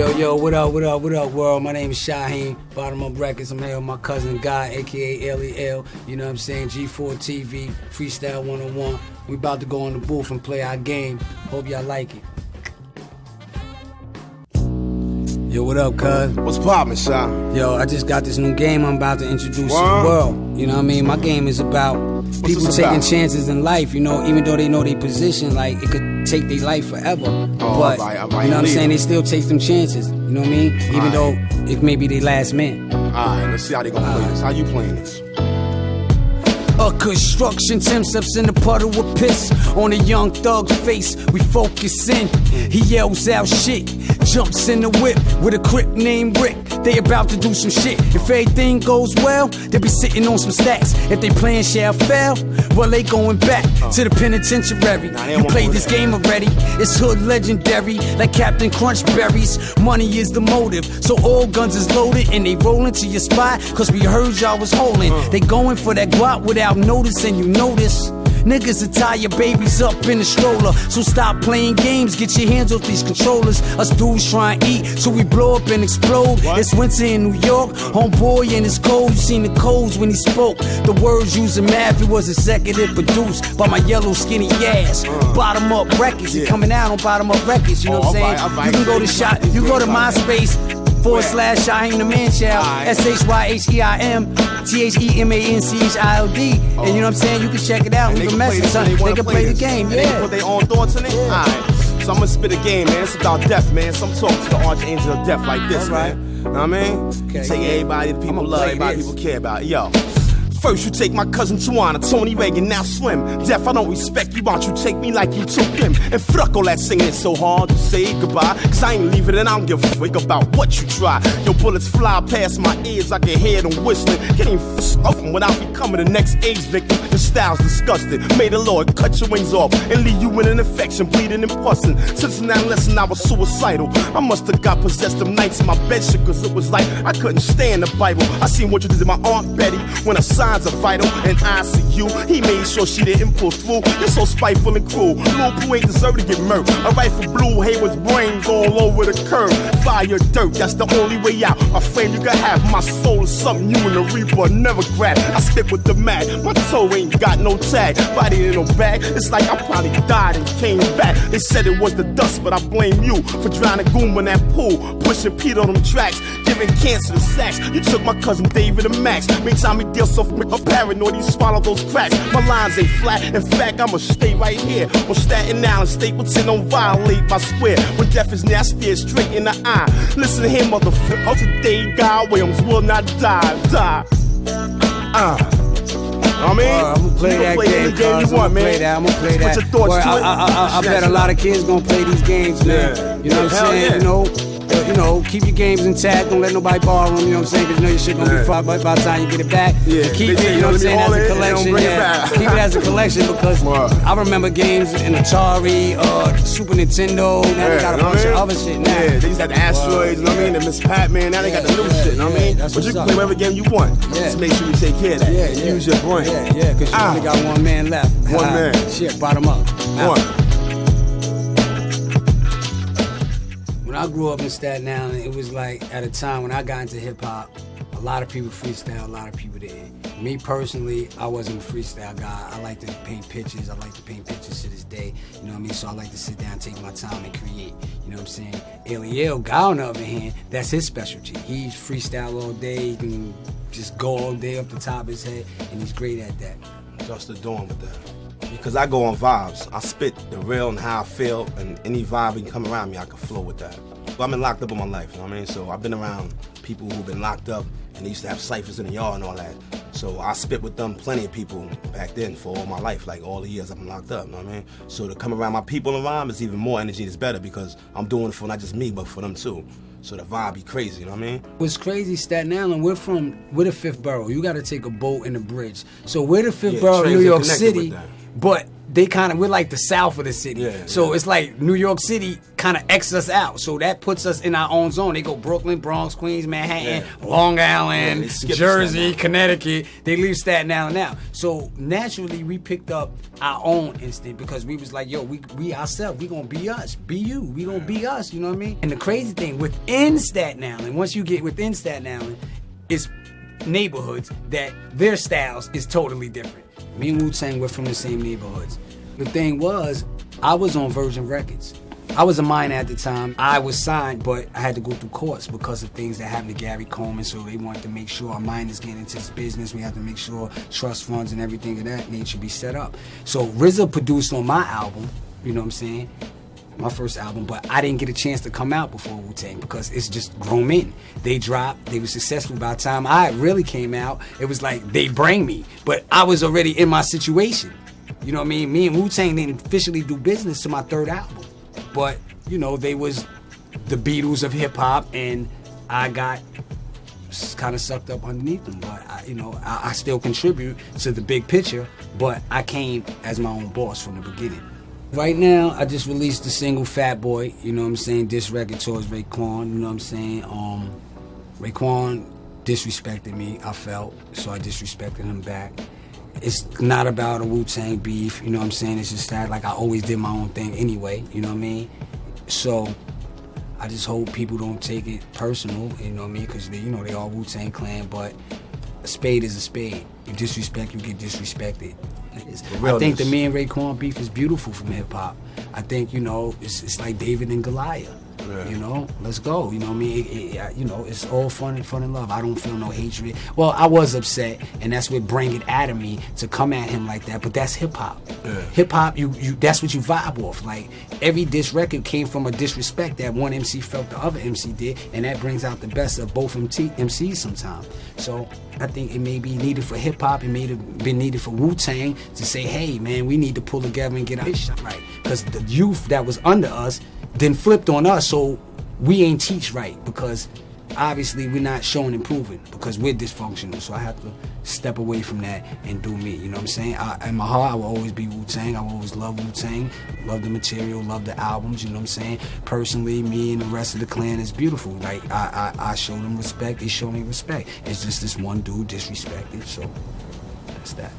Yo, yo, what up, what up, what up, world? My name is Shyheim, Bottom Up Records. I'm here with my cousin Guy, aka L-E-L. You know what I'm saying? G4 TV, Freestyle 101. We about to go on the booth and play our game. Hope y'all like it. Yo, what up, cuz? What's poppin', Shy? Yo, I just got this new game I'm about to introduce to the world. You know what I mean? My game is about people taking about? chances in life, you know, even though they know their position, like it could take their life forever. Oh, but, you know what I'm saying? They still take some chances. You know what I mean? Even though it may be their last man. Alright, let's see how they gonna play uh, this. How you playing this? A construction, Tim steps in the puddle with piss on a young thug's face. We focus in. He yells out shit, jumps in the whip with a crip named Rick. They about to do some shit. If everything goes well, they be sitting on some stacks. If they plan shall fail, well they going back to the penitentiary. Nah, You played this game already. It's hood legendary, like Captain Crunch berries. Money is the motive, so all guns is loaded and they rolling to your spot. Cause we heard y'all was holding. They going for that guap without noticing. You notice. Niggas will tie your babies up in a stroller. So stop playing games, get your hands off these controllers. Us dudes try and eat, so we blow up and explode. It's winter in New York, homeboy and it's cold. You seen the codes when he spoke. The words using math, it was executive produced by my yellow skinny ass. Bottom up records, Yeah. coming out on bottom up records, you know Oh, what I'm saying? You can go to shot, you go to MySpace forward slash Shyheim the Man Child, Alright. S H Y H E I M T H E M A N C H I L D. And you know what I'm saying? You can check it out, leave a can message, this son. when They wanna can play the game, They yeah. put their own thoughts in it? Alright. So I'm gonna spit a game, man. It's about death, man. Some talk to the archangel of death like this, Alright. man. Know what I mean? Okay. Take everybody that people love, everybody this. people care about. Yo. First you take my cousin Tawana, Tony Reagan, now Slim. Deaf, I don't respect you, why don't you take me like you took him? And fuck all that singing, it's so hard to say goodbye. Cause I ain't leaving and I don't give a fuck about what you try. Your bullets fly past my ears, I can hear them whistling. Can't even f up without becoming the next AIDS victim. Style's disgusting. May the Lord cut your wings off and leave you in an infection, bleeding and pussing. Since now, listen, I was suicidal. I must have got possessed them nights in my bed shit, cause it was like I couldn't stand the Bible. I seen what you did to my Aunt Betty when her signs are vital and I see you. He made sure she didn't pull through. You're so spiteful and cruel. Lil Pooh ain't deserve to get murked. A rifle blue Hayward's brains all over the curb. Fire dirt, that's the only way out. A friend you can have. My soul is something you and the Reaper never grab. I stick with the mag. My toe ain't got no tag. Body in no bag. It's like I probably died and came back. They said it was the dust, but I blame you for drowning Goom in that pool. Pushing Pete on them tracks. Giving cancer to sacks. You took my cousin David and Max. Make time he deal so I'm paranoid he swallow those cracks. My lines ain't flat. In fact, I'ma stay right here. On Staten Island, Stapleton don't violate my square. When death is nasty, straight in the eye. Listen to him, motherfucker. Today, God Williams will not die. Die. Ah. I mean, Uh, I'm gonna play that play game, game cuz. you want, I'm gonna man. play that. I'm gonna play that. Put your thoughts Boy, to I. I, I, I bet a lot of kids gonna play these games, man. You know what I'm saying? You know, you know, keep your games intact. Don't let nobody borrow them. You know what I'm saying? Because you know your shit gonna be fucked by, by the time you get it back. Yeah, And keep it. You know what I'm saying? As a in, they don't collection. bring it Keep it as a collection because. I remember games in Atari, uh, Super Nintendo. Now they got a bunch of other shit now. Yeah, they used to have the asteroids, you know what I mean? The Miss Pac-Man, now they got the new Yeah, shit, you know what I yeah, mean? But you can play whatever game you want. Yeah. Just make sure you take care of that. Yeah, yeah. Use your brain. Yeah, yeah, because you Ah. only got one man left. One Ah, man. Shit, bottom up. One. When I grew up in Staten Island, it was like at a time when I got into hip hop, a lot of people freestyle, a lot of people didn't. Me personally, I wasn't a freestyle guy. I like to paint pictures. I like to paint pictures to this day. You know what I mean? So I like to sit down, take my time, and create. You know what I'm saying? Eliel, guy on the other hand, that's his specialty. He's freestyle all day. He can just go all day up the top of his head, and he's great at that. Just the dawn with that. Because I go on vibes. I spit the real and how I feel, and any vibe that can come around me, I can flow with that. But I've been locked up in my life, you know what I mean? So I've been around people who've been locked up, and they used to have ciphers in the yard and all that. So I spit with them, plenty of people back then for all my life, like all the years I've been locked up, you know what I mean? So to come around my people and rhyme is even more energy, it's better because I'm doing it for not just me, but for them too. So the vibe be crazy, you know what I mean? What's crazy, Staten Island, we're from, we're the fifth borough. You got to take a boat and a bridge. So we're the fifth Yeah, borough of New York City. But they kind of we're like the south of the city. Yeah, so yeah. it's like New York City kind of X us out. So that puts us in our own zone. They go Brooklyn, Bronx, Queens, Manhattan, Long Island, Jersey, Connecticut. They leave Staten Island now. So naturally we picked up our own instinct because we was like, yo, we we ourselves, we gonna be us. Be you. We gonna be us, you know what I mean? And the crazy thing, within Staten Island, once you get within Staten Island, it's neighborhoods that their styles is totally different. Me and Wu Tang were from the same neighborhoods. The thing was, I was on Virgin Records. I was a minor at the time. I was signed, but I had to go through courts because of things that happened to Gary Coleman. So they wanted to make sure our minors get into this business. We had to make sure trust funds and everything of that nature be set up. So RZA produced on my album. You know what I'm saying? My first album, but I didn't get a chance to come out before Wu Tang because it's just grown men. They dropped, they were successful. By the time I really came out, it was like they bring me, but I was already in my situation. You know what I mean? Me and Wu Tang didn't officially do business to my third album, but you know they was the Beatles of hip hop, and I got kind of sucked up underneath them. But I, you know, I, I still contribute to the big picture, but I came as my own boss from the beginning. Right now, I just released the single Fat Boy, you know what I'm saying, diss record towards Raekwon, you know what I'm saying? Um, Raekwon disrespected me, I felt, so I disrespected him back. It's not about a Wu Tang beef, you know what I'm saying? It's just that, like, I always did my own thing anyway, you know what I mean? So, I just hope people don't take it personal, you know what I mean? Because, you know, they all Wu Tang Clan, but a spade is a spade. You disrespect, you get disrespected. I think the me and Raekwon beef is beautiful from hip hop. I think you know it's, it's like David and Goliath. Yeah. You know, let's go. You know I mean? It, it, you know, it's all fun and fun and love. I don't feel no hatred. Well, I was upset, and that's what bring it out of me to come at him like that. But that's hip hop. Yeah. Hip hop, you you that's what you vibe off. Like every diss record came from a disrespect that one MC felt the other MC did, and that brings out the best of both MC, MCs sometimes. So I think it may be needed for hip hop. It may have been needed for Wu Tang to say, "Hey, man, we need to pull together and get our shit right." Because the youth that was under us then flipped on us, so we ain't teach right because obviously we're not showing improving because we're dysfunctional. So I have to step away from that and do me. You know what I'm saying? I, in my heart, I will always be Wu Tang. I will always love Wu Tang, love the material, love the albums. You know what I'm saying? Personally, me and the rest of the clan is beautiful. Like I, I, I show them respect. They show me respect. It's just this one dude disrespected. So that's that.